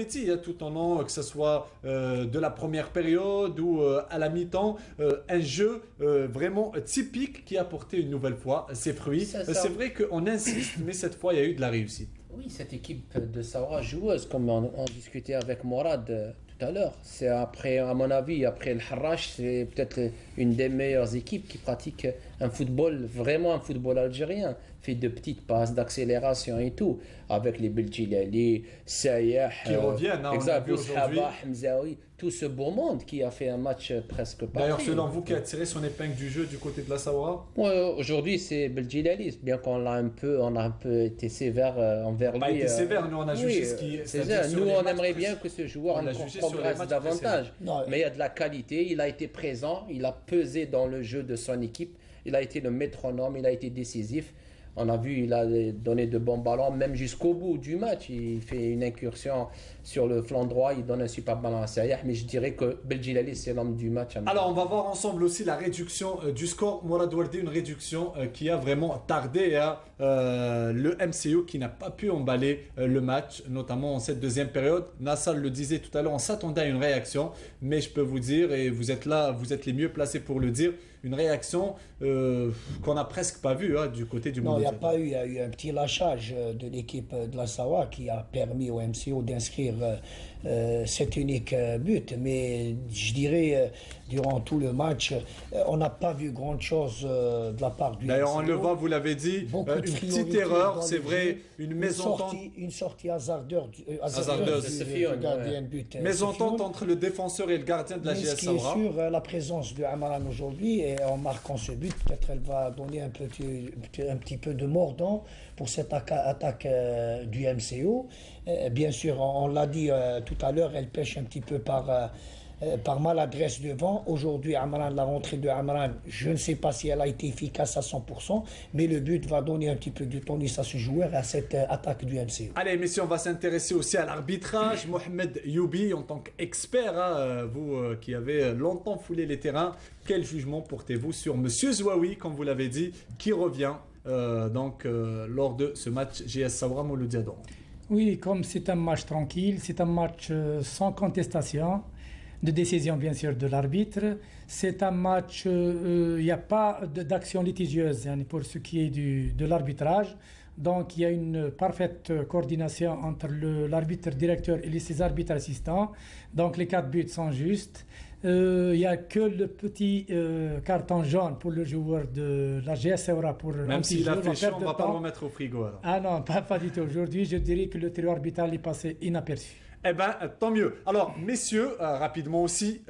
Hein, tout en long, que ce soit euh, de la première période ou euh, à la mi-temps, euh, un jeu vraiment typique qui a porté une nouvelle fois ses fruits. C'est vrai qu'on insiste, mais cette fois, il y a eu de la réussite. Oui, cette équipe de Sawa joueuse, comme on, on discutait avec Morad tout à l'heure, c'est après, à mon avis, après le Harrach, c'est peut-être une des meilleures équipes qui pratique un football, vraiment un football algérien. Fait de petites passes d'accélération et tout, avec les Belgilali, Sayah, qui euh, reviennent, hein, aujourd'hui. Tout ce beau monde qui a fait un match presque parfait. D'ailleurs, selon vous, qui a tiré son épingle du jeu du côté de la Sahara Aujourd'hui, c'est Belgilali, bien qu'on l'a un peu, on a un peu été sévère euh, envers lui. On a été euh, sévère, nous on a jugé ce qui c'est ça. Nous, on aimerait bien que ce joueur progresse davantage. Mais il y a de la qualité, il a été présent, il a pesé dans le jeu de son équipe, il a été le métronome, il a été décisif. On a vu, il a donné de bons ballons, même jusqu'au bout du match. Il fait une incursion sur le flanc droit, il donne un super ballon à Sayah, mais je dirais que Belgilali, c'est l'homme du match. Alors, on va voir ensemble aussi la réduction euh, du score. Mourad Wardi, une réduction euh, qui a vraiment tardé à euh, le MCO qui n'a pas pu emballer le match, notamment en cette deuxième période. Nassal le disait tout à l'heure, on s'attendait à une réaction, mais je peux vous dire, et vous êtes là, vous êtes les mieux placés pour le dire, une réaction qu'on n'a presque pas vue hein, du côté du n'y a pas eu, il y a eu un petit lâchage de l'équipe de la Sawa qui a permis au MCO d'inscrire euh, euh, cet unique euh, but. Mais je dirais, durant tout le match, on n'a pas vu grand-chose de la part du D'ailleurs, on le voit, vous l'avez dit, une petite erreur, c'est vrai, une mésentente. Une sortie hasardeuse, hasardeuse. du gardien de but. Mésentente entre le défenseur et le gardien de la GS Ce qui est sûr, la présence de Amaran aujourd'hui, et en marquant ce but, peut-être elle va donner un petit, un petit peu de mordant pour cette attaque du MCO. Bien sûr, on l'a dit euh, tout à l'heure, elle pêche un petit peu par, euh, euh, par maladresse devant. Aujourd'hui, Amran, la rentrée de Amran, je ne sais pas si elle a été efficace à 100%, mais le but va donner un petit peu de tonus à ce joueur à cette attaque du MC. Allez, messieurs, on va s'intéresser aussi à l'arbitrage. Mohamed Youbi, en tant qu'expert, hein, vous qui avez longtemps foulé les terrains, quel jugement portez-vous sur Monsieur Zouaoui, comme vous l'avez dit, qui revient donc lors de ce match GS Saoura Mouloudiadon oui, comme c'est un match tranquille, c'est un match euh, sans contestation, de décision bien sûr de l'arbitre. C'est un match, il euh, n'y a pas d'action litigieuse hein, pour ce qui est de l'arbitrage. Donc il y a une parfaite coordination entre l'arbitre directeur et ses arbitres assistants. Donc les quatre buts sont justes. Il euh, n'y a que le petit euh, carton jaune pour le joueur de la GS pour Même s'il a fait chaud, on ne va pas le remettre au frigo. Ah non, pas, pas du tout. Aujourd'hui, je dirais que le trio arbitral est passé inaperçu. Eh bien, tant mieux. Alors, messieurs, euh, rapidement aussi,